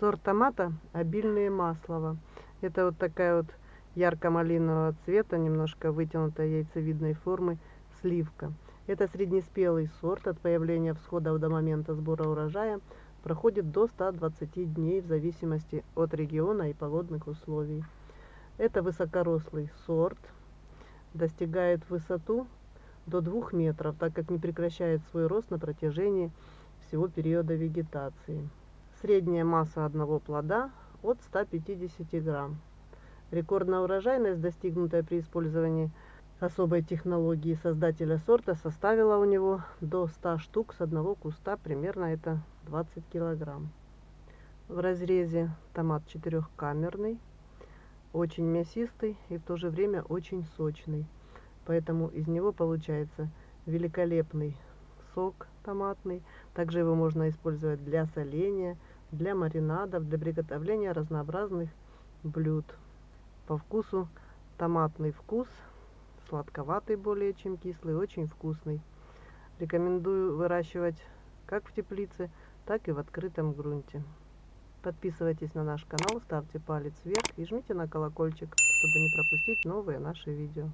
Сорт томата обильные маслова. Это вот такая вот ярко-малинового цвета, немножко вытянутая яйцевидной формы сливка. Это среднеспелый сорт. От появления всхода до момента сбора урожая проходит до 120 дней в зависимости от региона и погодных условий. Это высокорослый сорт. Достигает высоту до 2 метров, так как не прекращает свой рост на протяжении всего периода вегетации. Средняя масса одного плода от 150 грамм. Рекордная урожайность, достигнутая при использовании особой технологии создателя сорта, составила у него до 100 штук с одного куста, примерно это 20 килограмм. В разрезе томат четырехкамерный, очень мясистый и в то же время очень сочный. Поэтому из него получается великолепный сок томатный. Также его можно использовать для соления, для маринадов, для приготовления разнообразных блюд. По вкусу томатный вкус, сладковатый более чем кислый, очень вкусный. Рекомендую выращивать как в теплице, так и в открытом грунте. Подписывайтесь на наш канал, ставьте палец вверх и жмите на колокольчик, чтобы не пропустить новые наши видео.